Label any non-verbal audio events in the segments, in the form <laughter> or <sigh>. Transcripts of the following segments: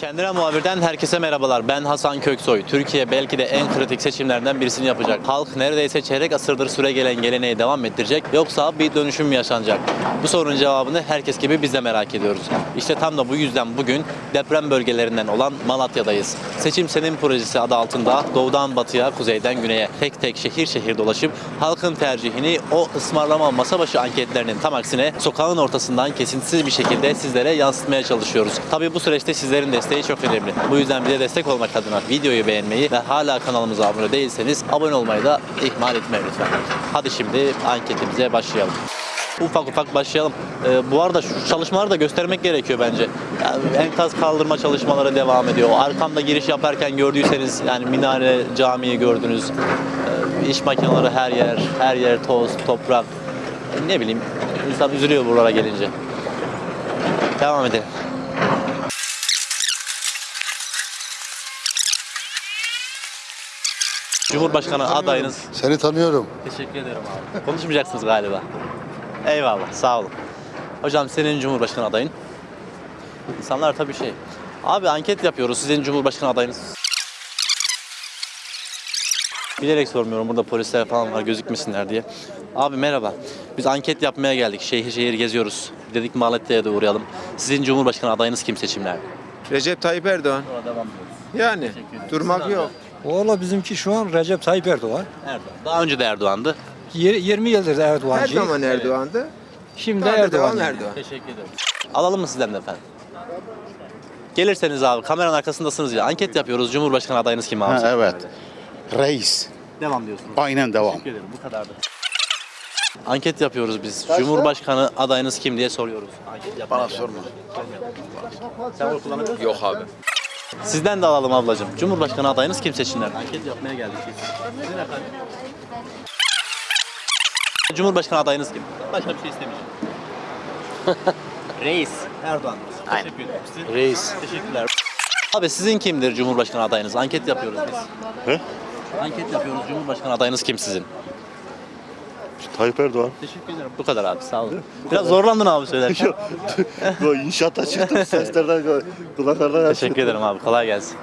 Kendine muhabirden herkese merhabalar. Ben Hasan Köksoy. Türkiye belki de en kritik seçimlerden birisini yapacak. Halk neredeyse çeyrek asırdır süre gelen geleneği devam ettirecek yoksa bir dönüşüm mü yaşanacak? Bu sorunun cevabını herkes gibi biz de merak ediyoruz. İşte tam da bu yüzden bugün deprem bölgelerinden olan Malatya'dayız. Seçim Senin projesi adı altında doğudan batıya, kuzeyden güneye tek tek şehir şehir dolaşıp halkın tercihini o ısmarlama masa başı anketlerinin tam aksine sokağın ortasından kesintisiz bir şekilde sizlere yansıtmaya çalışıyoruz. Tabii bu süreçte sizlerin desteği çok önemli. Bu yüzden bize destek olmak adına videoyu beğenmeyi ve hala kanalımıza abone değilseniz abone olmayı da ihmal etmeyin lütfen. Hadi şimdi anketimize başlayalım. Ufak ufak başlayalım. Ee, bu arada şu çalışmaları da göstermek gerekiyor bence. Yani enkaz kaldırma çalışmaları devam ediyor. Arkamda giriş yaparken gördüyseniz yani minare, camiyi gördünüz. Ee, iş makineleri her yer, her yer toz, toprak. Ne bileyim insan üzülüyor buralara gelince. Devam edelim. Cumhurbaşkanı adayınız. Seni tanıyorum. Teşekkür ederim abi. Konuşmayacaksınız galiba. Eyvallah, sağ olun. Hocam senin Cumhurbaşkanı adayın. İnsanlar tabii şey. Abi anket yapıyoruz. Sizin Cumhurbaşkanı adayınız. Bilerek sormuyorum. Burada polisler falan var gözükmesinler diye. Abi merhaba. Biz anket yapmaya geldik. Şehir şehir geziyoruz. Dedik Malatya'ya da uğrayalım. Sizin Cumhurbaşkanı adayınız kim seçimlerde? Recep Tayyip Erdoğan. Devam Yani durmak yok. Valla bizimki şu an Recep Tayyip Erdoğan. Erdoğan. Daha önce de Erdoğan'dı. Yir- 20 yıldır Her Erdoğancı. zaman Erdoğan'dı. Şimdi da Erdoğan. yani. Erdoğan. Teşekkür ederim. Alalım mı sizden de efendim? Gelirseniz abi kameranın arkasındasınız ya. Anket yapıyoruz. Cumhurbaşkanı adayınız kim abi? Ha, evet. Reis. Devam diyorsunuz. Aynen devam. Teşekkür ederim. Bu kadardı. Anket yapıyoruz biz. Cumhurbaşkanı adayınız kim diye soruyoruz. Anket Bana sorma. Sen oy kullanabiliyor musun? Yok abi. Sizden de alalım ablacığım. Cumhurbaşkanı adayınız kim seçimlerde? Anket yapmaya geldik biz. Sizin efendim? Cumhurbaşkanı adayınız kim? Başka bir şey istemeyeceğim. <laughs> Reis. Erdoğan. Aynen. Teşekkür ederim. Sizin? Reis. Teşekkürler. Abi sizin kimdir Cumhurbaşkanı adayınız? Anket yapıyoruz biz. He? Anket yapıyoruz. Cumhurbaşkanı adayınız kim sizin? Tayyip Erdoğan. Teşekkür ederim. Bu kadar abi sağ olun. Biraz zorlandın abi söylerken. <laughs> Bu inşaata çıktım seslerden kulaklardan Teşekkür ederim abi. Kolay gelsin.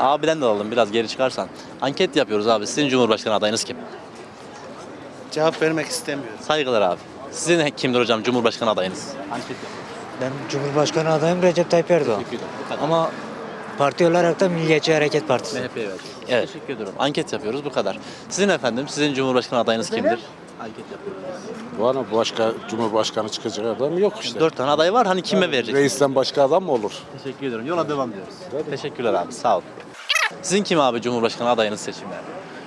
Abiden de alalım biraz geri çıkarsan. Anket yapıyoruz abi. Sizin Cumhurbaşkanı adayınız kim? Cevap vermek istemiyorum. Saygılar abi. Sizin kimdir hocam Cumhurbaşkanı adayınız? Anket yapıyoruz. Ben Cumhurbaşkanı adayım Recep Tayyip Erdoğan. Teşekkür ederim. Bu kadar. Ama parti olarak da Milliyetçi Hareket Partisi. MHP'ye verdim. Evet. Teşekkür ediyorum. Anket yapıyoruz bu kadar. Sizin efendim, sizin Cumhurbaşkanı adayınız kimdir? Anket yapıyoruz. Bana başka cumhurbaşkanı çıkacak adam yok işte. Dört tane aday var. Hani kime vereceksiniz? Reisten başka adam mı olur? Teşekkür ediyorum. Yola devam diyoruz. Teşekkürler abi. Sağ ol. Sizin kim abi Cumhurbaşkanı adayınız seçimlerde?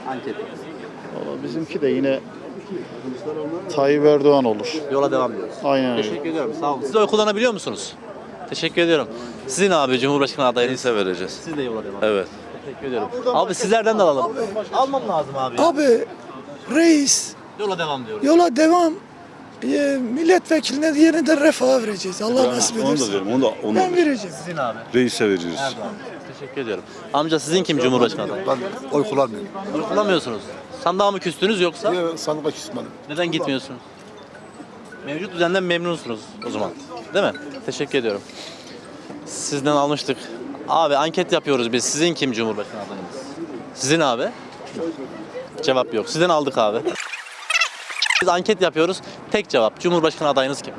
Anket. Valla bizimki de yine Tayyip Erdoğan olur. Yola devam diyoruz. Aynen öyle. Teşekkür ediyorum. Sağ olun. Siz oy kullanabiliyor musunuz? Teşekkür ediyorum. Sizin abi Cumhurbaşkanı adayınız. Neyse vereceğiz. Siz de yola devam. Evet. Teşekkür ediyorum. Abi sizlerden de alalım. Almam lazım abi. Abi reis Yola devam diyoruz. yola devam. Ee, milletvekiline diğerini de refaha vereceğiz. Allah nasip Onu da ederse. verim, onu da, onu Ben vereceğim. Sizin abi. Reis'e veririz. Erdoğan. Teşekkür ediyorum. Amca sizin kim Cumhurbaşkanı adayı? Ben oy kullanmıyorum. Oy kullanmıyorsunuz. Sandığa mı küstünüz yoksa? Niye sandığa küsmedim? Neden gitmiyorsunuz? Mevcut düzenden memnunsunuz o zaman. Değil mi? Teşekkür ediyorum. Sizden almıştık. Abi anket yapıyoruz biz. Sizin kim Cumhurbaşkanı adayınız? Sizin abi? Cevap yok. Sizden aldık abi. Biz anket yapıyoruz. Tek cevap. Cumhurbaşkanı adayınız kim?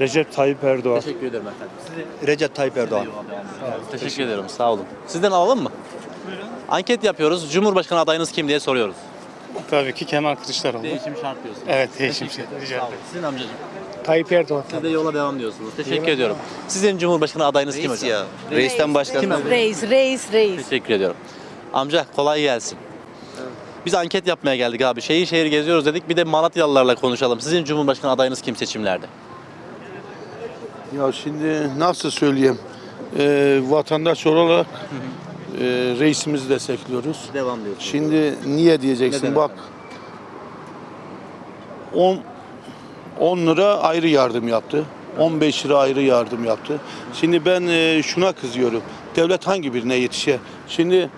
Recep Tayyip Erdoğan. Teşekkür ederim efendim. Sizi Recep Tayyip Erdoğan. Teşekkür ederim. Sağ olun. Sizden alalım mı? Anket yapıyoruz. Cumhurbaşkanı adayınız kim diye soruyoruz. Tabii ki Kemal Kılıçdaroğlu. Değişim şart diyorsunuz. Evet değişim Teşekkür ederim. Rica olun. Sizin amcacığım. Tayyip Erdoğan. Siz de yola devam diyorsunuz. Teşekkür ediyorum. Sizin Cumhurbaşkanı adayınız kim hocam? ya. Reisten başka. Kim abi? Reis, reis, reis. Teşekkür ediyorum. Amca kolay gelsin. Biz anket yapmaya geldik abi. Şehir şehir geziyoruz dedik. Bir de Malatyalılarla konuşalım. Sizin Cumhurbaşkanı adayınız kim seçimlerde? Ya şimdi nasıl söyleyeyim? Ee, vatandaş olarak e, reisimizi destekliyoruz. Devam diyorsunuz. Şimdi niye diyeceksin? Neden Bak 10 10 lira ayrı yardım yaptı. 15 lira ayrı yardım yaptı. Şimdi ben e, şuna kızıyorum. Devlet hangi birine yetişe? Şimdi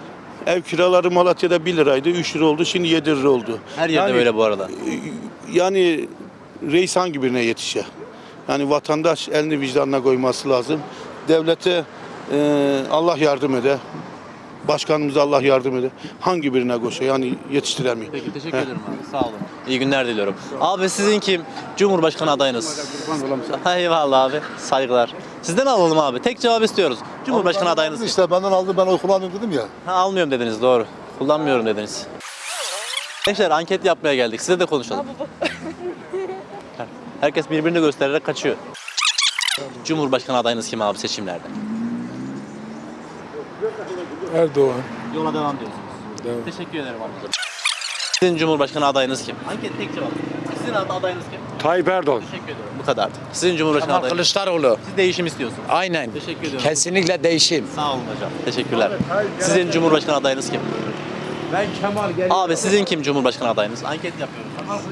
ev kiraları Malatya'da 1 liraydı, 3 lira oldu, şimdi 7 lira oldu. Her yerde Yani- böyle bu arada. Yani reis hangi birine yetişe? Yani vatandaş elini vicdanına koyması lazım. Devlete Ee, Allah yardım ede. Başkanımıza Allah yardım ede. Hangi birine koşa yani yetiştiremiyor. Peki teşekkür ederim abi. Sağ olun. İyi günler diliyorum. Abi sizin kim? Cumhurbaşkanı adayınız. Eyvallah abi. Saygılar. Sizden alalım abi. Tek cevap istiyoruz. Cumhurbaşkanı adayınız kim? İşte benden aldı ben oy kullanmıyorum dedim ya. Ha, almıyorum dediniz doğru. Kullanmıyorum dediniz. Gençler anket yapmaya geldik. Size de konuşalım. <laughs> Herkes birbirini göstererek kaçıyor. Cumhurbaşkanı adayınız kim abi seçimlerde? Erdoğan. Yola devam diyorsunuz. Teşekkür ederim amca. Sizin Cumhurbaşkanı adayınız kim? Anket tek cevap. Sizin adayınız kim? Tayyip Erdoğan. Teşekkür ederim. Bu kadardı. Sizin Cumhurbaşkanı adayınız. Kılıçdaroğlu. Siz değişim istiyorsunuz. Aynen. Teşekkür ediyorum. Kesinlikle değişim. Sağ olun hocam. Teşekkürler. Sizin Cumhurbaşkanı adayınız kim? Ben Kemal gel. Abi sizin kim Cumhurbaşkanı adayınız? Anket yapıyoruz.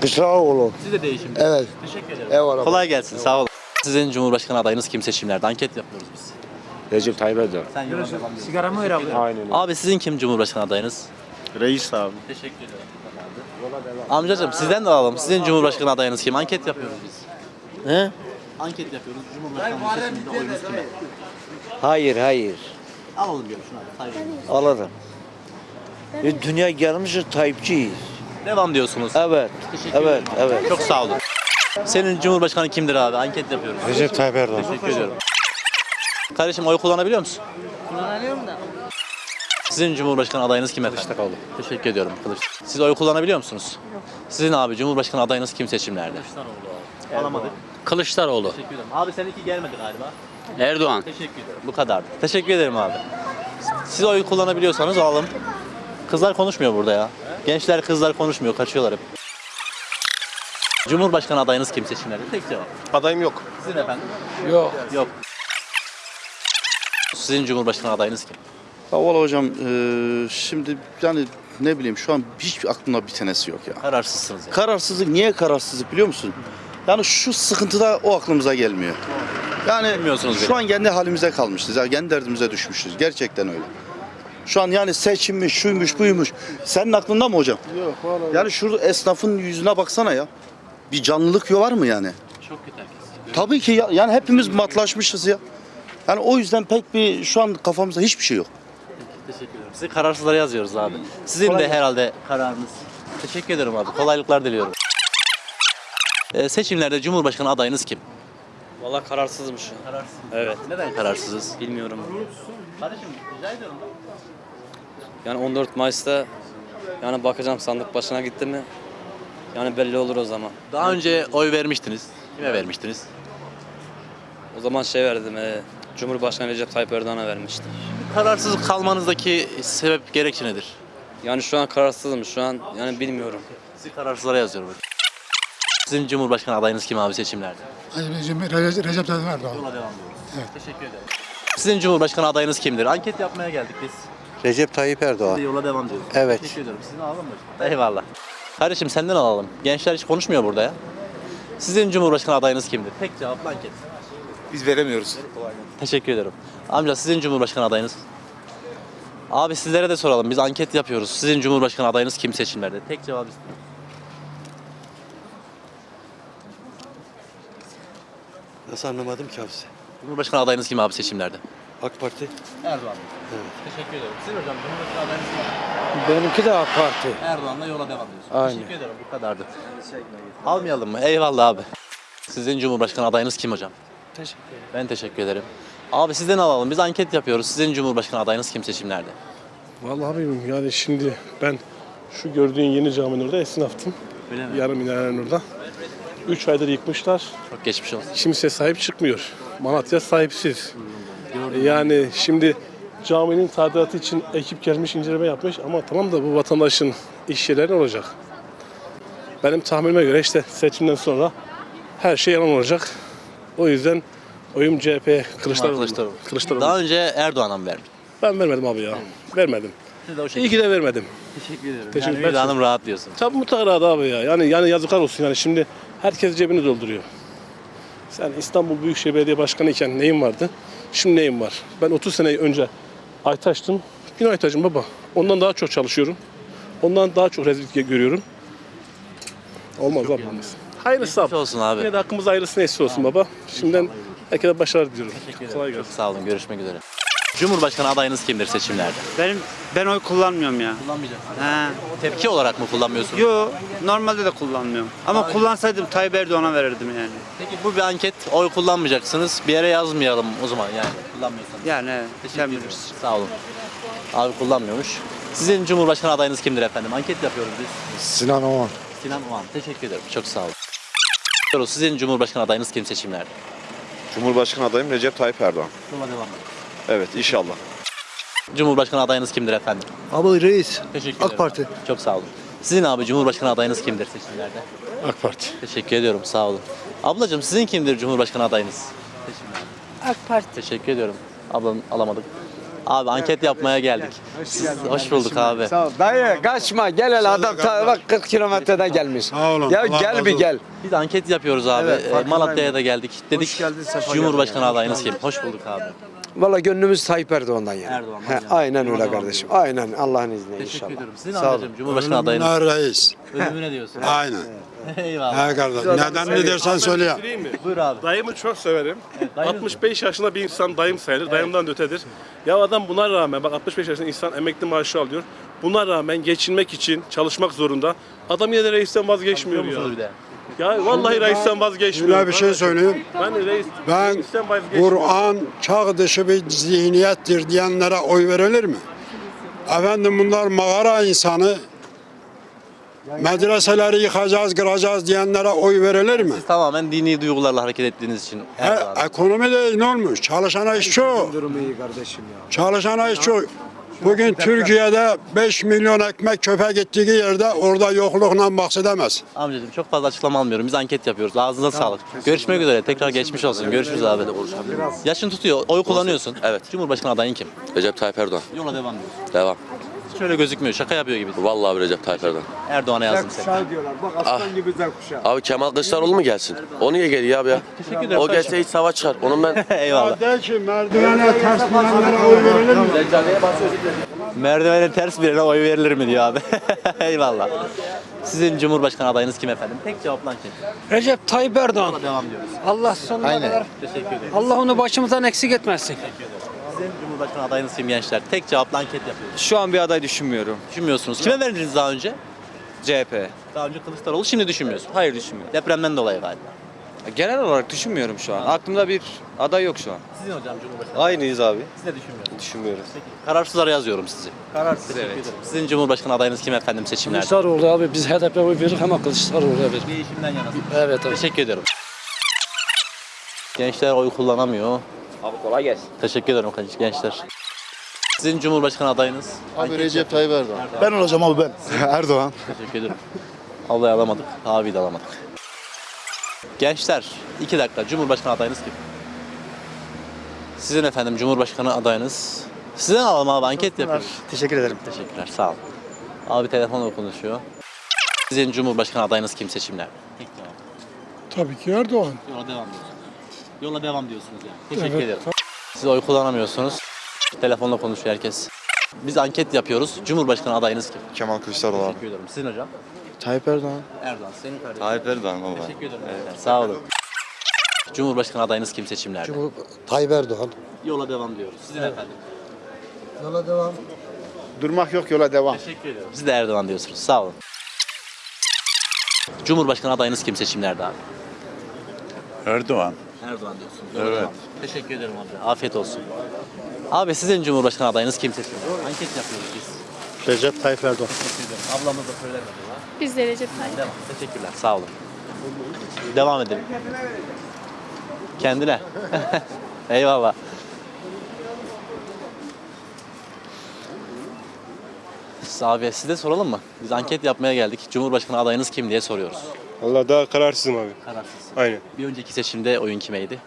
Kılıçdaroğlu. Siz de değişim. Evet. Teşekkür ederim. Eyvallah. Kolay gelsin. Sağ olun. Sizin Cumhurbaşkanı adayınız kim seçimlerde? Anket yapıyoruz biz. Recep Tayyip Erdoğan. Sen Sigaramı ver abi. Aynen. Abi sizin kim Cumhurbaşkanı adayınız? Reis abi. Teşekkür ederim. Amcacığım sizden de alalım. Sizin Cumhurbaşkanı adayınız kim? Anket yapıyoruz biz. He? Anket yapıyoruz. Cumhurbaşkanı seçiminde oyunuz kime? Hayır hayır. Alalım diyorum şuna. Saygı. Alırım. E, dünya gelmişiz Tayyipçiyiz. Devam diyorsunuz. Evet. Teşekkür Evet, ederim. evet. Çok sağ olun. Senin Cumhurbaşkanı kimdir abi? Anket yapıyoruz. Recep Tayyip Erdoğan. Teşekkür ediyorum. Kardeşim oy kullanabiliyor musun? Kullanıyorum da. Sizin Cumhurbaşkanı adayınız kim efendim? Kılıçdaroğlu. Teşekkür ediyorum. Kılıç. Siz oy kullanabiliyor musunuz? Yok. Sizin abi Cumhurbaşkanı adayınız kim seçimlerde? Kılıçdaroğlu. Alamadık. Kılıçdaroğlu. Teşekkür ederim. Abi seninki gelmedi galiba. Erdoğan. Teşekkür ederim. Bu kadar. Teşekkür ederim abi. Siz oy kullanabiliyorsanız alalım. Kızlar konuşmuyor burada ya. Gençler kızlar konuşmuyor. Kaçıyorlar hep. Cumhurbaşkanı adayınız kim seçimlerde? Tek cevap. Adayım yok. Sizin efendim? Yok. Yok. Sizin Cumhurbaşkanı adayınız kim? Ya valla hocam eee, şimdi yani ne bileyim şu an hiç aklımda bir tanesi yok ya. Kararsızsınız yani. Kararsızlık niye kararsızlık biliyor musun? Yani şu sıkıntıda o aklımıza gelmiyor. Yani Bilmiyorsunuz şu an kendi halimize kalmışız. Ya kendi derdimize düşmüşüz. Gerçekten öyle. Şu an yani seçimmiş, şuymuş, buymuş. Senin aklında mı hocam? Yok vallahi. Yani şu esnafın yüzüne baksana ya. Bir canlılık var mı yani? Çok kötü herkes. Tabii ki ya, yani hepimiz matlaşmışız ya. Yani o yüzden pek bir şu an kafamızda hiçbir şey yok. Teşekkür ederim. Sizi kararsızlara yazıyoruz abi. Sizin de herhalde kararınız. Teşekkür ederim abi. Kolaylıklar diliyorum. Ee, seçimlerde Cumhurbaşkanı adayınız kim? Valla kararsızım şu an. Kararsız. Evet. Neden kararsızız? Bilmiyorum. Kardeşim rica ediyorum. Yani 14 Mayıs'ta yani bakacağım sandık başına gitti mi yani belli olur o zaman. Daha önce oy vermiştiniz. Kime vermiştiniz? O zaman şey verdim. E, Cumhurbaşkanı Recep Tayyip Erdoğan'a vermiştim. Kararsız kalmanızdaki sebep gerekçe nedir? Yani şu an kararsızım şu an yani bilmiyorum. Sizi kararsızlara yazıyorum. Sizin Cumhurbaşkanı adayınız kim abi seçimlerde? Recep, Recep Tayyip Erdoğan. Yola devam ediyoruz. Teşekkür ederim. Sizin Cumhurbaşkanı adayınız kimdir? Anket yapmaya geldik biz. Recep Tayyip Erdoğan. De yola devam diyoruz. Evet. Teşekkür ederim. Sizin alalım mı? Eyvallah. Kardeşim senden alalım. Gençler hiç konuşmuyor burada ya. Sizin Cumhurbaşkanı adayınız kimdir? Tek cevap anket. Biz veremiyoruz. Teşekkür ederim. Amca sizin Cumhurbaşkanı adayınız? Abi sizlere de soralım. Biz anket yapıyoruz. Sizin Cumhurbaşkanı adayınız kim seçimlerde? Tek cevap istiyorum. Nasıl anlamadım ki abi? Cumhurbaşkanı adayınız kim abi seçimlerde? AK Parti. Erdoğan. Evet. Teşekkür ederim. Sizin hocam Cumhurbaşkanı adayınız kim? Benimki de AK Parti. Erdoğan'la yola devam ediyorsun. Aynen. Teşekkür ederim. Bu kadardı. Almayalım mı? Eyvallah abi. Sizin Cumhurbaşkanı adayınız kim hocam? Teşekkür ederim. Ben teşekkür ederim. Abi sizden alalım. Biz anket yapıyoruz. Sizin Cumhurbaşkanı adayınız kim seçimlerde? Vallahi abim yani şimdi ben şu gördüğün yeni caminin orada esnaftım. Öyle mi? Yarım minarenin orada. 3 aydır yıkmışlar. Çok geçmiş olsun. Kimse sahip çıkmıyor. Malatya sahipsiz. Yani şimdi caminin tadilatı için ekip gelmiş inceleme yapmış ama tamam da bu vatandaşın iş yerleri ne olacak? Benim tahminime göre işte seçimden sonra her şey yalan olacak. O yüzden oyum CHP Kılıçdaroğlu. Kılıçdaroğlu. Kılıçdaroğlu. Daha önce Erdoğan'a mı vermiş? Ben vermedim abi ya. Vermedim. Siz de o İyi ki de vermedim. Teşekkür ederim. Teşekkür yani vicdanım rahat diyorsun. Tabii mutlaka da abi ya. Yani yani yazıklar olsun yani şimdi herkes cebini dolduruyor. Sen İstanbul Büyükşehir Belediye Başkanı iken neyin vardı? Şimdi neyin var? Ben 30 sene önce Aytaş'tım. Yine Aytaş'ım baba. Ondan daha çok çalışıyorum. Ondan daha çok rezillik görüyorum. Olmaz abi olmaz. Hayırlısı abi. Olsun abi. Yine de hakkımız hayırlısı neyse olsun baba. Şimdiden Herkese başarılar diliyorum. Kolay Çok gelsin. sağ olun. Görüşmek üzere. Cumhurbaşkanı adayınız kimdir seçimlerde? Benim ben oy kullanmıyorum ya. Kullanmayacaksınız. He. Tepki olarak mı kullanmıyorsunuz? Yo normalde de kullanmıyorum. Ama kullansaydım Tayyip Erdoğan'a verirdim yani. Peki bu bir anket. Oy kullanmayacaksınız. Bir yere yazmayalım o zaman yani. Kullanmıyorsanız. Yani sen bilirsin. Sağ olun. Abi kullanmıyormuş. Sizin Cumhurbaşkanı adayınız kimdir efendim? Anket yapıyoruz biz. Sinan Oğan. Sinan Oğan. Teşekkür ederim. Çok sağ olun. Sizin Cumhurbaşkanı adayınız kim seçimlerde? Cumhurbaşkanı adayım Recep Tayyip Erdoğan. Yola devam Evet inşallah. Cumhurbaşkanı adayınız kimdir efendim? Abi reis. Teşekkür AK. Parti. Çok sağ olun. Sizin abi Cumhurbaşkanı adayınız kimdir seçimlerde? AK Parti. Teşekkür ediyorum. Sağ olun. Ablacığım sizin kimdir Cumhurbaşkanı adayınız? Seçimlerde. AK Parti. Teşekkür ediyorum. Ablam alamadık. Abi anket yapmaya geldik. Hoş bulduk abi. Dayı kaçma gel hele adam ta, bak 40 kilometreden gelmiş. Sağ olun. Ya gel bir gel. Biz anket yapıyoruz abi. Evet, farkındayım. Malatya'ya da geldik. Dedik Cumhurbaşkanı adayınız kim? Hoş bulduk abi. Valla gönlümüz Tayyip Erdoğan'dan yani. Erdoğan'dan He, yani. aynen öyle kardeşim. Aynen Allah'ın izniyle Teşekkür inşallah. ediyorum. Sizin Sağ olun. ablacığım Cumhurbaşkanı adayınız. reis. Ölümüne diyorsun. <laughs> Aynen. <laughs> Eyvallah. He kardeş. Neden ne dersen söyle ya. Mi? Buyur abi. Dayımı çok severim. dayınız 65 yaşında bir insan dayım sayılır. Dayımdan da ötedir. Ya adam buna rağmen bak 65 yaşında insan emekli maaşı alıyor. Buna rağmen geçinmek için çalışmak zorunda. Adam yine de reisten vazgeçmiyor ya. bir de? Ya vallahi reisten vazgeçmiyor. Şöyle bir şey söyleyeyim. Ben reis, Ben reisten vazgeçmiyorum. Kur'an çağ dışı bir zihniyettir diyenlere oy verilir mi? Efendim bunlar mağara insanı. Medreseleri yıkacağız, kıracağız diyenlere oy verilir mi? Siz tamamen dini duygularla hareket ettiğiniz için. Erdoğan. He, ekonomi de ne olmuş? Çalışana iş çok. Durumu iyi kardeşim ya. Çalışana iş çok. Bugün Türkiye'de 5 milyon ekmek çöpe gittiği yerde orada yoklukla bahsedemez. Amcacığım çok fazla açıklama almıyorum. Biz anket yapıyoruz. Ağzınıza sağlık. Görüşmek üzere. Tekrar geçmiş olsun. Görüşürüz abi. Yaşın tutuyor. Oy kullanıyorsun. Evet. Cumhurbaşkanı adayın kim? Recep Tayyip Erdoğan. Yola devam diyorsun. Devam. Şöyle gözükmüyor. Şaka yapıyor gibi. Vallahi Recep Tayyip Erdoğan. Erdoğan'a yazdım seni. diyorlar. Bak aslan gibi Z kuşağı. Abi Kemal Kılıçdaroğlu mu gelsin? O niye geliyor abi ya? Teşekkür ederim. O gelse hiç savaş çıkar. Onun ben <laughs> Eyvallah. De ki merdivene ters binenlere oy verilir mi? Merdivene ters birine oy verilir mi diyor abi. <laughs> Eyvallah. Sizin Cumhurbaşkanı adayınız kim efendim? Tek cevaplan kim? Recep Tayyip Erdoğan. Devam diyoruz. Allah sonuna kadar Teşekkür ederim. Allah onu başımızdan eksik etmesin. Sizin Cumhurbaşkanı adayınız kim gençler? Tek cevapla anket yapıyoruz. Şu an bir aday düşünmüyorum. Düşünmüyorsunuz. Kime verdiniz daha önce? CHP. Daha önce Kılıçdaroğlu şimdi düşünmüyorsun. Hayır düşünmüyorum. Depremden dolayı galiba. Genel olarak düşünmüyorum şu an. Aklımda bir aday yok şu an. Sizin hocam Cumhurbaşkanı. Aynıyız abi. Siz de düşünmüyorsunuz. Düşünmüyoruz. Peki. Kararsızlara yazıyorum sizi. Kararsız evet. ederim. Sizin Cumhurbaşkanı adayınız kim efendim seçimlerde? Kılıçdaroğlu abi biz HDP oy verir ama Kılıçdaroğlu'ya verir. Değişimden yanasın. Evet abi. Teşekkür ederim. Gençler oy kullanamıyor. Abi kolay gelsin. Teşekkür ederim gençler. Sizin Cumhurbaşkanı adayınız? Abi Recep Tayyip Erdoğan. Ben olacağım abi ben. <laughs> Erdoğan. Teşekkür ederim. Ablayı alamadık, abi de alamadık. Gençler, iki dakika. Cumhurbaşkanı adayınız kim? Sizin efendim Cumhurbaşkanı adayınız. Sizden alalım abi, anket yapıyoruz. Teşekkür ederim. Teşekkürler, sağ ol. Abi telefonla konuşuyor. Sizin Cumhurbaşkanı adayınız kim cevap. Tabii ki Erdoğan. Yola devam diyorsunuz. Yola devam diyorsunuz yani. Teşekkür ederim. Siz oy kullanamıyorsunuz. Telefonla konuşuyor herkes. Biz anket yapıyoruz. Cumhurbaşkanı adayınız kim? Kemal Kılıçdaroğlu Teşekkür ederim. Sizin hocam? Tayyip Erdoğan. Erdoğan. Senin kardeşin. Tayyip Erdoğan baba. Teşekkür ederim. Sağ olun. Cumhurbaşkanı adayınız kim seçimlerde? Tayyip Erdoğan. Yola devam diyoruz. Sizin efendim. Yola devam. Durmak yok yola devam. Teşekkür ederim. Siz de Erdoğan diyorsunuz. Sağ olun. Cumhurbaşkanı adayınız kim seçimlerde abi? Erdoğan. Erdoğan diyorsun. Yola devam. Teşekkür ederim abi. Afiyet olsun. Abi sizin Cumhurbaşkanı adayınız kim seçimlerde? Anket yapıyoruz biz. Recep Tayyip Erdoğan. Teşekkür ederim. Ablamız da söylemedi. ha. Biz de Recep Tayyip. Devam. Teşekkürler. Sağ olun. Devam edelim. Kendine. <laughs> Eyvallah. Siz Abi size soralım mı? Biz anket yapmaya geldik. Cumhurbaşkanı adayınız kim diye soruyoruz. Allah daha kararsızım abi. Kararsız. Aynen. Bir önceki seçimde oyun kimeydi?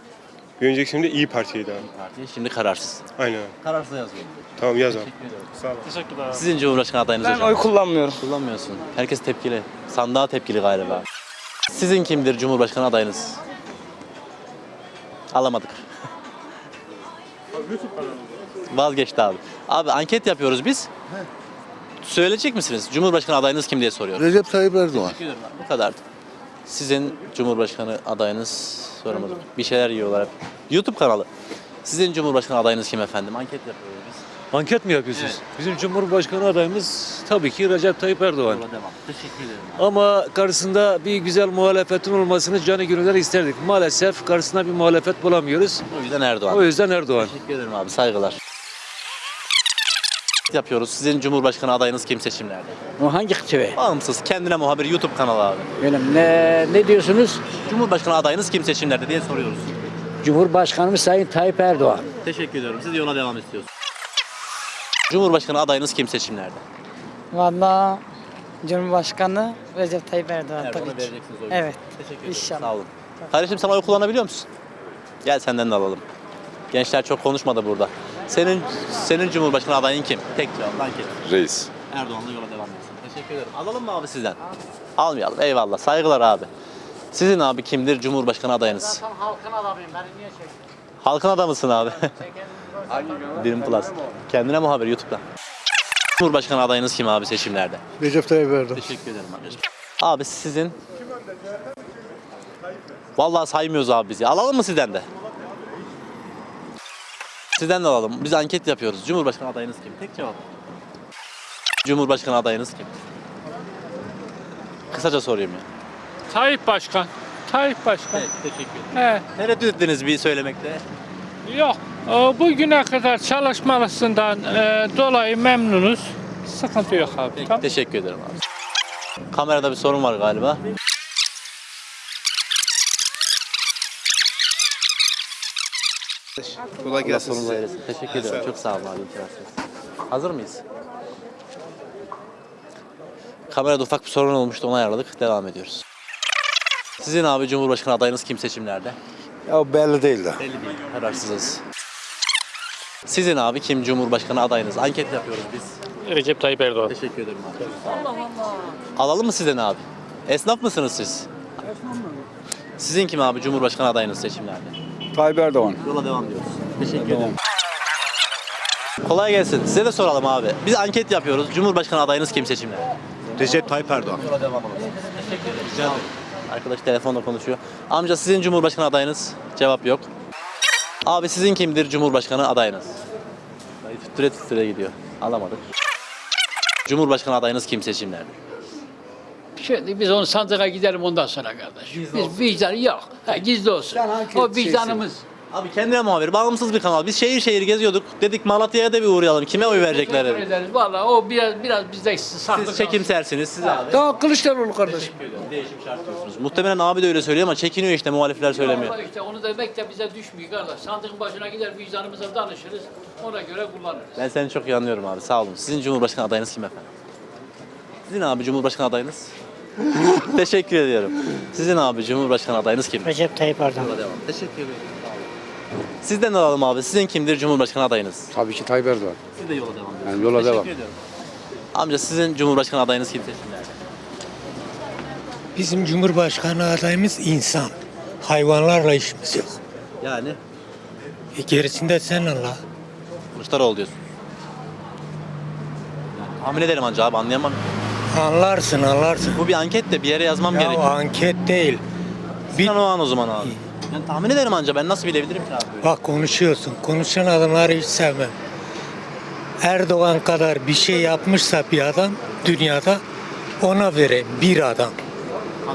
Bir önceki şimdi iyi Parti'ydi abi. Parti. Şimdi kararsız. Aynen. Kararsız yazıyorum. Tamam yaz abi. Teşekkürler. Sizin Cumhurbaşkanı adayınız Ben hocam. oy kullanmıyorum. Kullanmıyorsun. Herkes tepkili. Sandığa tepkili galiba. Sizin kimdir Cumhurbaşkanı adayınız? Alamadık. Vazgeçti abi. Abi anket yapıyoruz biz. Söyleyecek misiniz? Cumhurbaşkanı adayınız kim diye soruyoruz. Recep Tayyip Erdoğan. Teşekkür ederim abi. Bu kadardı. Sizin Cumhurbaşkanı adayınız soramadım. Bir şeyler yiyorlar hep. YouTube kanalı. Sizin Cumhurbaşkanı adayınız kim efendim? Anket yapıyoruz biz. Anket mi yapıyorsunuz? Bizim Cumhurbaşkanı adayımız tabii ki Recep Tayyip Erdoğan. Yola devam. Teşekkür ederim. Ama karşısında bir güzel muhalefetin olmasını canı gönülden isterdik. Maalesef karşısında bir muhalefet bulamıyoruz. O yüzden Erdoğan. O yüzden Erdoğan. Teşekkür ederim abi. Saygılar. Yapıyoruz. Sizin Cumhurbaşkanı adayınız kim seçimlerde? O hangi kıçıve? Bağımsız. Kendine muhabir YouTube kanalı abi. Benim ne, ne diyorsunuz? Cumhurbaşkanı adayınız kim seçimlerde diye soruyoruz. Cumhurbaşkanımız Sayın Tayyip Erdoğan. Teşekkür ediyorum. Siz yola devam istiyorsunuz. Cumhurbaşkanı adayınız kim seçimlerde? Valla Cumhurbaşkanı Recep Tayyip Erdoğan tabii ki. vereceksiniz. Evet. Teşekkür ederim. İnşallah. Sağ olun. Kardeşim sen oy kullanabiliyor musun? Gel senden de alalım. Gençler çok konuşmadı burada. Senin senin Cumhurbaşkanı adayın kim? Tek cevap anket. Reis. Erdoğan'la yola devam etsin. Teşekkür ederim. Alalım mı abi sizden? Almayalım. Eyvallah. Saygılar abi. Sizin abi kimdir Cumhurbaşkanı adayınız? halkın adamıyım. Beni niye çekiyorsun? Halkın adamısın abi. Birim Plus. Kendine muhabir YouTube'da. Cumhurbaşkanı adayınız kim abi seçimlerde? Recep Tayyip Erdoğan. Teşekkür ederim arkadaşım. Abi sizin Vallahi saymıyoruz abi bizi. Alalım mı sizden de? Sizden de alalım. Biz anket yapıyoruz. Cumhurbaşkanı adayınız kim? Tek cevap. Cumhurbaşkanı adayınız kim? Kısaca sorayım ya. Tayyip Başkan. Tayyip Başkan. Evet, teşekkür ederim. He. Tereddüt ettiniz bir söylemekte. Yok. O, bugüne kadar çalışmalısından e, dolayı memnunuz. Sıkıntı yok abi. Peki, Tamam. teşekkür ederim abi. Kamerada bir sorun var galiba. Kolay gelsin Sonunda size. eylesin. Teşekkür ederim. Çok sağ olun abi. Hazır mıyız? Kamerada ufak bir sorun olmuştu. Onu ayarladık. Devam ediyoruz. Sizin abi Cumhurbaşkanı adayınız kim seçimlerde? Ya belli değil de. Belli değil. Kararsızız. Sizin abi kim Cumhurbaşkanı adayınız? Anket yapıyoruz biz. Recep Tayyip Erdoğan. Teşekkür ederim abi. Allah Allah. Alalım mı sizden abi? Esnaf mısınız siz? Sizin kim abi Cumhurbaşkanı adayınız seçimlerde? Tayyip Erdoğan. Yola devam diyoruz. Teşekkür ederim. Kolay gelsin. Size de soralım abi. Biz anket yapıyoruz. Cumhurbaşkanı adayınız kim seçimlerde? Recep Tayyip Erdoğan. Yola devam olsun. Teşekkür ederim. Rica ederim. Arkadaş telefonla konuşuyor. Amca sizin Cumhurbaşkanı adayınız? Cevap yok. Abi sizin kimdir Cumhurbaşkanı adayınız? Dayı Tüttüre tüttüre gidiyor. Alamadık. Cumhurbaşkanı adayınız kim seçimlerde? Şimdi biz onu sandığa gidelim ondan sonra kardeş. biz vicdan yok. Ha, gizli olsun. O vicdanımız. Abi kendine muhabir, bağımsız bir kanal. Biz şehir şehir geziyorduk. Dedik Malatya'ya da bir uğrayalım. Kime oy verecekler Teşekkür ederiz. Valla o biraz biraz bizde saklı. Siz çekimsersiniz, siz abi. Tamam Kılıçdaroğlu kardeş. Değişim şart diyorsunuz. Muhtemelen abi de öyle söylüyor ama çekiniyor işte muhalifler söylemiyor. Vallahi işte onu demek de bize düşmüyor kardeş. Sandığın başına gider vicdanımıza danışırız. Ona göre kullanırız. Ben seni çok iyi anlıyorum abi. Sağ olun. Sizin Cumhurbaşkanı adayınız kim efendim? Sizin abi Cumhurbaşkanı adayınız? <laughs> Teşekkür ediyorum. Sizin abi Cumhurbaşkanı adayınız kim? Recep Tayyip Erdoğan. Devam. Teşekkür ederim. Sizden de alalım abi. Sizin kimdir Cumhurbaşkanı adayınız? Tabii ki Tayyip Erdoğan. Siz de yola devam ediyorsunuz. Yani yola Teşekkür devam. ediyorum. Amca sizin Cumhurbaşkanı adayınız kim seçimlerde? Bizim Cumhurbaşkanı adayımız insan. Hayvanlarla işimiz yok. Yani E gerisinde sen Allah. Kılıçdaroğlu diyorsun. Yani tahmin ederim anca abi anlayamam. Anlarsın anlarsın. Bu bir anket de bir yere yazmam Ya gerekiyor. anket değil. Bir an o an o zaman abi. Ben tahmin ederim anca ben nasıl bilebilirim ki abi? böyle? Bak konuşuyorsun. Konuşan adamları hiç sevmem. Erdoğan kadar bir şey yapmışsa bir adam dünyada ona vereyim bir adam.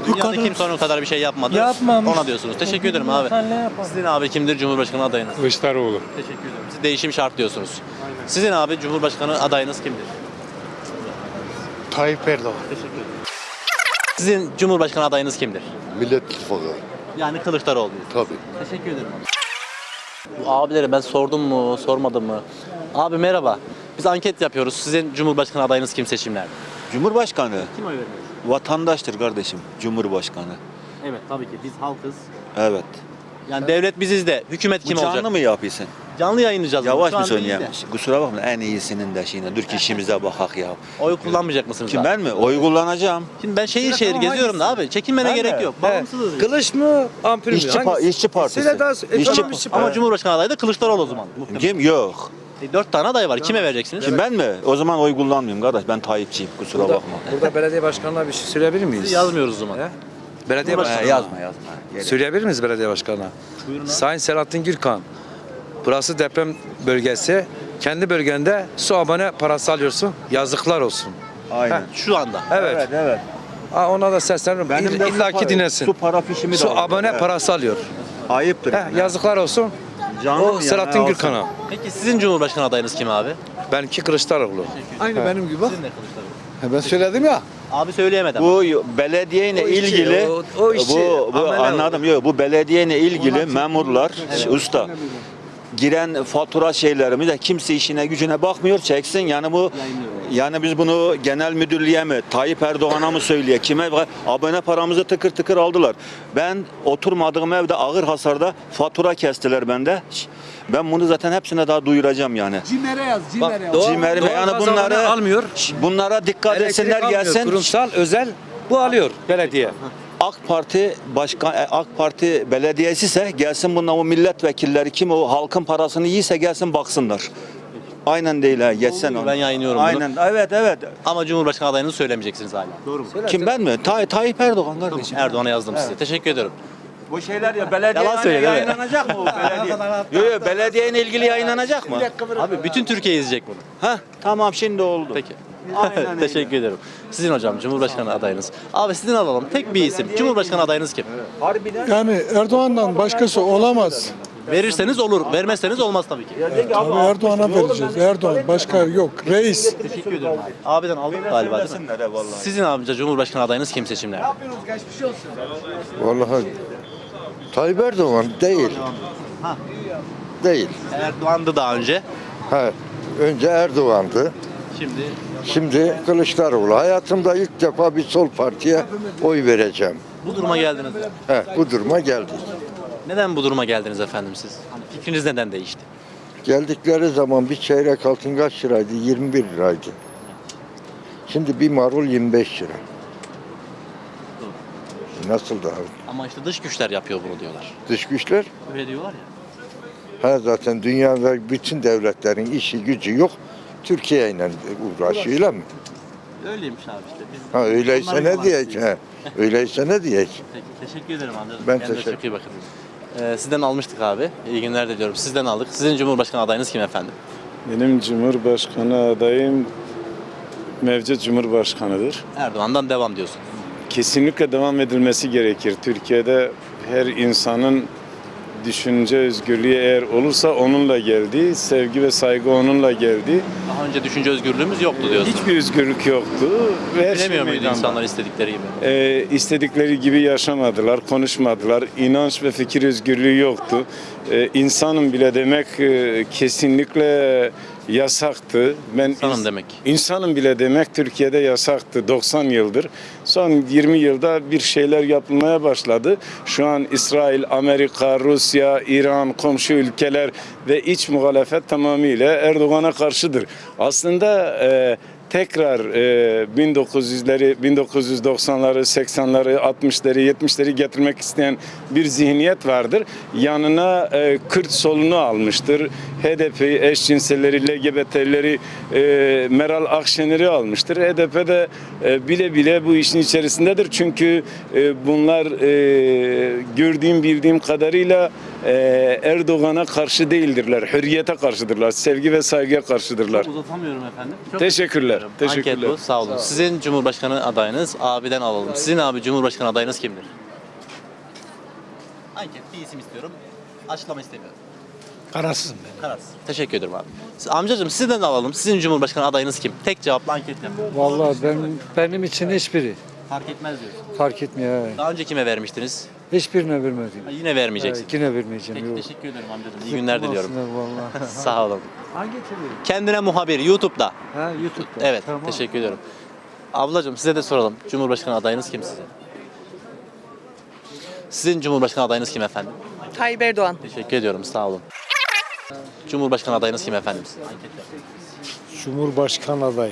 Bu Dünyada kadar. kimse onun kadar bir şey yapmadı. Yapmamış. Ona diyorsunuz. Teşekkür ederim abi. Sen ne yapar? Sizin abi kimdir Cumhurbaşkanı adayınız? Kılıçdaroğlu. Teşekkür ederim. Siz değişim şart diyorsunuz. Sizin abi Cumhurbaşkanı adayınız kimdir? Tayyip Erdoğan. Teşekkür ederim. Sizin Cumhurbaşkanı adayınız kimdir? Millet İttifakı. Yani Kılıçdaroğlu. Tabii. Teşekkür ederim abilere ben sordum mu, sormadım mı? Abi merhaba. Biz anket yapıyoruz. Sizin Cumhurbaşkanı adayınız kim seçimlerde? Cumhurbaşkanı Kim oy veriyor? vatandaştır kardeşim. Cumhurbaşkanı. Evet tabii ki biz halkız. Evet. Yani devlet biziz de hükümet kim Bu olacak? mı yapıyorsun? Canlı yayınlayacağız. Yavaş mı de. Kusura bakma en iyisinin de şeyine. Dur ki işimize bakak ya. Oy kullanmayacak mısınız Kim abi? ben mi? Oy kullanacağım. Şimdi ben şehir şehir geziyorum da abi. Çekinmene gerek yok. Bağımsızız. biz. Kılıç mı? Ampul mü? İşçi, pa- işçi partisi. İşçi, Ama Cumhurbaşkanı adayı da Kılıçdaroğlu o zaman. Muhtemelen. Kim? Yok. E, Dört tane aday var. Kime vereceksiniz? Kim ben mi? O zaman oy kullanmıyorum kardeş. Ben Tayyipçiyim. Kusura bakma. Burada belediye başkanına bir şey söyleyebilir miyiz? Yazmıyoruz o zaman. Belediye Cumhurbaşkanı. başkanı. yazma yazma. Söyleyebilir miyiz belediye başkanına? Sayın Selahattin Gürkan. Burası deprem bölgesi. Kendi bölgende su abone parası alıyorsun. Yazıklar olsun. Aynen. Şu anda. Evet. Evet evet. Ha, ona da sesleniyorum. Benim İll- de İlla su ki para- dinlesin. Su para fişimi de Su abone Evet. parası alıyor. Ayıptır. Heh, yazıklar olsun. Canım o yani, Selahattin alsın. Gürkan'a. Peki sizin Cumhurbaşkanı adayınız kim abi? Benimki Kılıçdaroğlu. Aynı benim gibi. Sizin de Kılıçdaroğlu. Ben söyledim ya. Abi söyleyemedi ama. Bu belediyeyle O işi, ilgili o- o işi, bu, bu anladım yok bu belediyeyle ilgili memurlar usta giren fatura şeylerimi de kimse işine gücüne bakmıyor çeksin yani bu yani biz bunu genel müdürlüğe mi Tayyip Erdoğan'a mı söyleye kime abone paramızı tıkır tıkır aldılar. Ben oturmadığım evde ağır hasarda fatura kestiler bende. Ben bunu zaten hepsine daha duyuracağım yani. Cimer'e yaz, Cimer'e yaz. Doğal- Cimer'ime doğal yani bunları almıyor. bunlara dikkat Elektrik etsinler almıyor. gelsin. Kurumsal, özel bu alıyor belediye. AK Parti başkan e, AK Parti belediyesi ise gelsin bunlar o milletvekilleri kim o halkın parasını yiyse gelsin baksınlar. Aynen değil ha geçsen onu. ben yayınlıyorum bunu. Aynen evet evet. Ama Cumhurbaşkanı adayınızı söylemeyeceksiniz hala. Doğru mu? Kim ben mi? Tay Tayyip Erdoğan kardeşim. Erdoğan'a yazdım size. Teşekkür ederim. Bu şeyler ya belediye Yalan söyle, yayınlanacak mı bu <laughs> belediye? Yok yok belediyeyle ilgili yayınlanacak mı? Abi bütün Türkiye izleyecek bunu. Ha tamam şimdi oldu. Peki. Aynen öyle. Teşekkür ederim. Sizin hocam Cumhurbaşkanı adayınız. Abi sizin alalım. Tek bir isim. Cumhurbaşkanı adayınız kim? Yani Erdoğan'dan başkası olamaz. Verirseniz olur. Vermezseniz olmaz tabii ki. Tabii Erdoğan'a vereceğiz. Erdoğan başka yok. Reis. Teşekkür ederim abi. Abiden aldık galiba değil mi? Sizin amca Cumhurbaşkanı adayınız kim seçimlerde? Vallahi Tayyip Erdoğan değil. Değil. Erdoğan'dı daha önce. Ha, önce Erdoğan'dı. Şimdi Şimdi Kılıçdaroğlu. Hayatımda ilk defa bir sol partiye oy vereceğim. bu duruma geldiniz. He, bu duruma geldik. Neden bu duruma geldiniz efendim siz? Hani fikriniz neden değişti? Geldikleri zaman bir çeyrek altın kaç liraydı? 21 liraydı. Şimdi bir marul 25 lira. Nasıl daha? Ama işte dış güçler yapıyor bunu diyorlar. Dış güçler? Öyle diyorlar ya. Ha zaten dünyada bütün devletlerin işi gücü yok. Türkiye ile uğraşıyor öyle mi? Öyleymiş abi işte. Biz Ha öyleyse ne yok. Ha, öyleyse ne diyecek? Peki, teşekkür ederim amcacığım. Ben Kendinize teşekkür- bakın. Ee, sizden almıştık abi. İyi günler diliyorum. Sizden aldık. Sizin Cumhurbaşkanı adayınız kim efendim? Benim Cumhurbaşkanı adayım mevcut Cumhurbaşkanıdır. Erdoğan'dan devam diyorsun. Kesinlikle devam edilmesi gerekir. Türkiye'de her insanın düşünce özgürlüğü eğer olursa onunla geldi, sevgi ve saygı onunla geldi. Daha önce düşünce özgürlüğümüz yoktu diyorsun. Hiçbir özgürlük yoktu. Ve her şey Bilemiyor muydu meydanda. insanlar istedikleri gibi? Ee, istedikleri gibi yaşamadılar, konuşmadılar. İnanç ve fikir özgürlüğü yoktu. Ee, insanım bile demek e, kesinlikle yasaktı. Ben İnsanım demek. İnsanım bile demek Türkiye'de yasaktı 90 yıldır. Son 20 yılda bir şeyler yapılmaya başladı. Şu an İsrail, Amerika, Rusya, İran, komşu ülkeler ve iç muhalefet tamamıyla Erdoğan'a karşıdır. Aslında e, tekrar e, 1900'leri, 1990'ları, 80'leri, 60'ları, 70'leri getirmek isteyen bir zihniyet vardır. Yanına e, Kürt solunu almıştır. HDP, eşcinselleri, LGBT'leri, e, Meral Akşener'i almıştır. HDP de e, bile bile bu işin içerisindedir. Çünkü e, bunlar e, gördüğüm bildiğim kadarıyla e, Erdoğan'a karşı değildirler. Hürriyete karşıdırlar. Sevgi ve saygıya karşıdırlar. Uzatamıyorum efendim. Çok Teşekkürler. Teşekkürler. Anket bu. Sağ olun. Sizin Cumhurbaşkanı adayınız abiden alalım. Sizin abi Cumhurbaşkanı adayınız kimdir? Anket bir isim istiyorum. Açıklama istemiyorum. Kararsızım ben. Kararsız. Teşekkür ederim abi. Siz- Amcacığım sizden de alalım. Sizin Cumhurbaşkanı adayınız kim? Tek cevapla anket yapın. Vallahi ben benim için hiçbiri Fark etmez diyorsun. Fark etmiyor. Daha önce kime vermiştiniz? Hiçbirine vermedim. Ha, Yine vermeyeceksin. Yine vermeyeceğim. Peki yok. teşekkür ederim amcacığım. İyi günler diliyorum. Vallahi. <laughs> Sağ olun. Hangi TV? Kendine muhabir YouTube'da. Ha YouTube'da. Evet, Tamam. teşekkür ediyorum. Ablacığım size de soralım. Cumhurbaşkanı adayınız kim sizin? Sizin Cumhurbaşkanı adayınız kim efendim? Tayyip Erdoğan. Teşekkür ediyorum, sağ olun. Cumhurbaşkanı adayınız kim efendim? Cumhurbaşkanı adayı.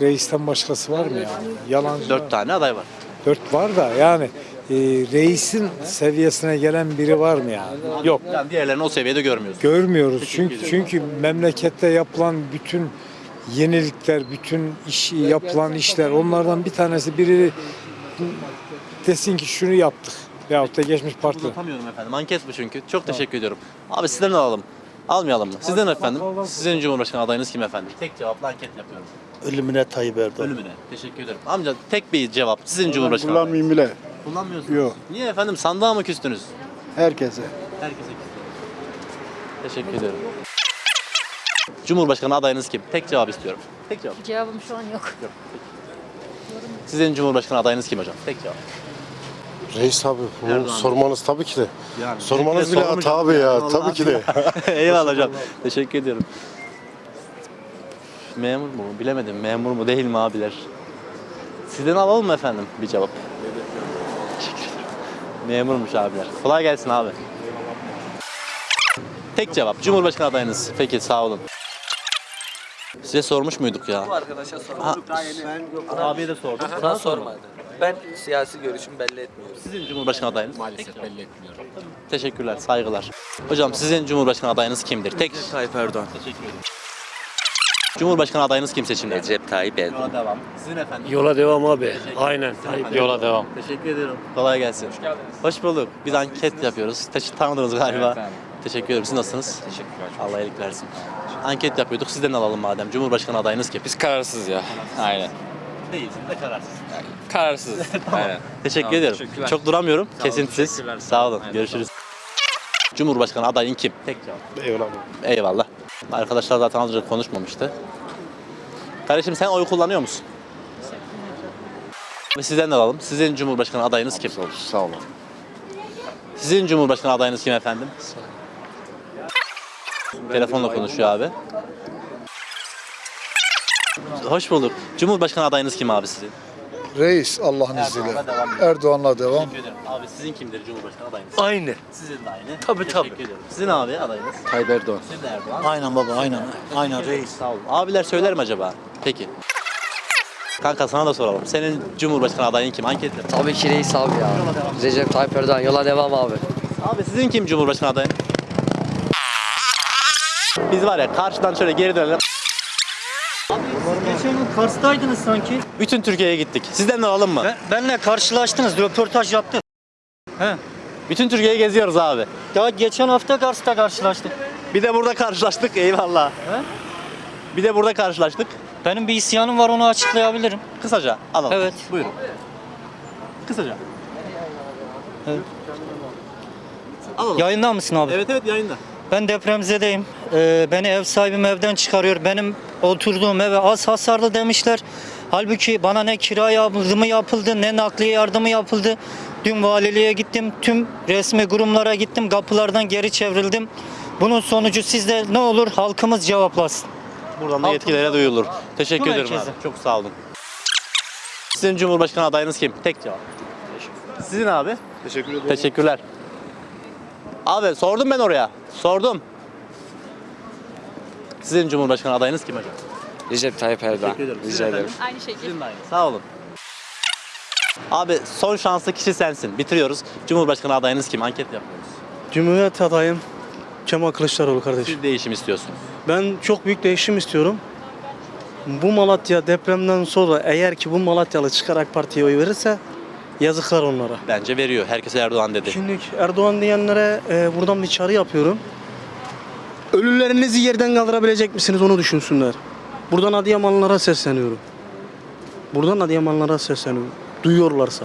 Reisten başkası var mı ya? Yalancı. Dört tane aday var. Dört var da yani e, reisin seviyesine gelen biri var mı ya? Yok. Yani diğerlerini o seviyede görmüyoruz. Görmüyoruz. Çünkü çünkü memlekette yapılan bütün yenilikler, bütün iş yapılan işler onlardan bir tanesi biri desin ki şunu yaptık. Veyahut da geçmiş parti. Uzatamıyorum efendim. Anket bu çünkü. Çok teşekkür ediyorum. Abi sizden alalım. Almayalım mı? Sizden efendim. Sizin Cumhurbaşkanı adayınız kim efendim? Tek cevapla anket yapıyorum. Ölümüne Tayyip Erdoğan. Ölümüne. Teşekkür ederim. Amca tek bir cevap. Sizin Cumhurbaşkanı adayınız. Kullanmayayım bile. Kullanmıyorsunuz. Yok. Niye efendim? Sandığa mı küstünüz? Herkese. Herkese küstünüz. Teşekkür ederim. Cumhurbaşkanı adayınız kim? Tek cevap istiyorum. Tek cevap. Cevabım şu an yok. Sizin Cumhurbaşkanı adayınız kim hocam? Tek cevap. Reis abi bunu Erdoğan. sormanız tabii ki de. Yani Sormanız bile hata abi ya. Tabii ki de. <laughs> Eyvallah hocam. Teşekkür ediyorum. Memur mu? Bilemedim. Memur mu değil mi abiler? Sizden alalım mı efendim bir cevap? Memurmuş abiler. Kolay gelsin abi. Tek cevap. Cumhurbaşkanı adayınız. Peki sağ olun. Size sormuş muyduk ya? Bu arkadaşa sorduk yeni. Abiye de sordum. Sana sormadı. Ben siyasi görüşümü belli etmiyorum. Sizin Cumhurbaşkanı adayınız? Maalesef belli etmiyorum. Teşekkürler, saygılar. Hocam sizin Cumhurbaşkanı adayınız kimdir? Tek Tayyip Erdoğan. Teşekkür ederim. Cumhurbaşkanı adayınız kim seçimde? Recep Tayyip Erdoğan. Yola devam. Sizin efendim? Yola devam abi. Aynen. Yola devam. Teşekkür ediyorum. Kolay gelsin. Hoş geldiniz. Hoş bulduk. Biz anket yapıyoruz. Teş- tanıdınız galiba. Teşekkür ederim. Siz nasılsınız? Teşekkürler. Allah iyilik versin. Anket yapıyorduk. Sizden alalım madem. Cumhurbaşkanı adayınız kim? Biz kararsız ya. Aynen. Değilsin de kararsız. Kararsız. <laughs> Aynen. Teşekkür Tamam, ederim. Çok duramıyorum. Sağ Kesintisiz. Sağ olun. Aynen, Görüşürüz. Cumhurbaşkanı adayın kim? Tek cevap. Eyvallah. Eyvallah. Arkadaşlar zaten az önce konuşmamıştı. Kardeşim sen oy kullanıyor musun? Ve sizden de alalım. Sizin Cumhurbaşkanı adayınız kim? Sağ olun. Sizin Cumhurbaşkanı adayınız kim efendim? Telefonla konuşuyor abi. Hoş bulduk. Cumhurbaşkanı adayınız kim abi sizin? Reis Allah'ın izniyle. Erdoğan'la devam. Teşekkür ederim. Abi sizin kimdir Cumhurbaşkanı adayınız? Aynı. Sizin de aynı. Tabii, Teşekkür tabii. ederim. Sizin abi adayınız? Tayyip Erdoğan. Sizin de Erdoğan. Aynen baba aynen. Aynen reis. Sağ olun. Abiler söyler mi acaba? Peki. Kanka sana da soralım. Senin Cumhurbaşkanı adayın kim? Anket yap. Tabii ki reis abi ya. Recep Tayyip Erdoğan. Yola devam abi. Abi sizin kim Cumhurbaşkanı adayı? Biz var ya karşıdan şöyle geri dönelim. Kars'taydınız sanki. Bütün Türkiye'ye gittik. Sizden de alalım mı? benle karşılaştınız, röportaj yaptık. Bütün Türkiye'yi geziyoruz abi. Ya geçen hafta Kars'ta karşılaştık. Bir de burada karşılaştık. Eyvallah. Bir de burada karşılaştık. Benim bir isyanım var onu açıklayabilirim. Kısaca alalım. Evet. Buyurun. Kısaca. Alalım. Yayında mısın abi? Evet evet yayında. Ben depremzedeyim. Ee, beni ev sahibim evden çıkarıyor. Benim oturduğum eve az hasarlı demişler. Halbuki bana ne kira yardımı yapıldı ne nakliye yardımı yapıldı. Dün valiliğe gittim. Tüm resmi kurumlara gittim. Kapılardan geri çevrildim. Bunun sonucu sizde ne olur halkımız cevaplasın. Buradan da yetkililere duyulur. Teşekkür ederim herkese. abi. Çok sağ olun. Sizin Cumhurbaşkanı adayınız kim? Tek cevap. Sizin abi? Teşekkür ederim. Teşekkürler. Abi sordum ben oraya. Sordum. Sizin Cumhurbaşkanı adayınız kim hocam? Recep Tayyip Erdoğan. Teşekkür ederim. Rica ederim. Aynı şekilde. Sizin de aynı. Sağ olun. Abi son şanslı kişi sensin. Bitiriyoruz. Cumhurbaşkanı adayınız kim? Anket yapıyoruz. Cumhuriyet adayım Kemal Kılıçdaroğlu kardeşim. Siz değişim istiyorsunuz. Ben çok büyük değişim istiyorum. Bu Malatya depremden sonra eğer ki bu Malatyalı çıkarak partiye oy verirse yazıklar onlara. Bence veriyor. Herkese Erdoğan dedi. Şimdi Erdoğan diyenlere e, buradan bir çağrı yapıyorum. Ölülerinizi yerden kaldırabilecek misiniz onu düşünsünler. Buradan Adıyamanlılara sesleniyorum. Buradan Adıyamanlılara sesleniyorum. Duyuyorlarsa.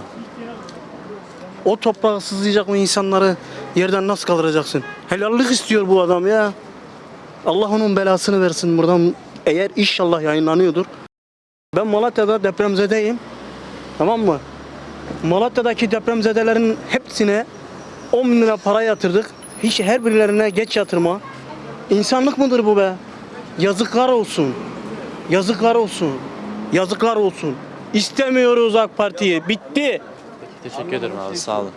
O toprağı sızlayacak o insanları yerden nasıl kaldıracaksın? Helallik istiyor bu adam ya. Allah onun belasını versin buradan. Eğer inşallah yayınlanıyordur. Ben Malatya'da depremzedeyim. Tamam mı? Malatya'daki depremzedelerin hepsine 10 bin lira para yatırdık. Hiç her birilerine geç yatırma. İnsanlık mıdır bu be? Yazıklar olsun. Yazıklar olsun. Yazıklar olsun. İstemiyoruz AK Parti'yi. Bitti. Teşekkür ederim abi. Sağ olun.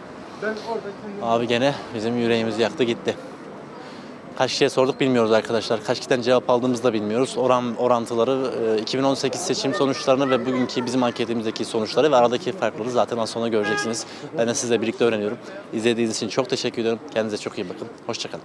Abi gene bizim yüreğimizi yaktı gitti. Kaç kişiye sorduk bilmiyoruz arkadaşlar. Kaç kişiden cevap aldığımızı da bilmiyoruz. Oran orantıları, e, 2018 seçim sonuçlarını ve bugünkü bizim anketimizdeki sonuçları ve aradaki farkları zaten az sonra göreceksiniz. Ben de sizle birlikte öğreniyorum. İzlediğiniz için çok teşekkür ediyorum. Kendinize çok iyi bakın. Hoşçakalın.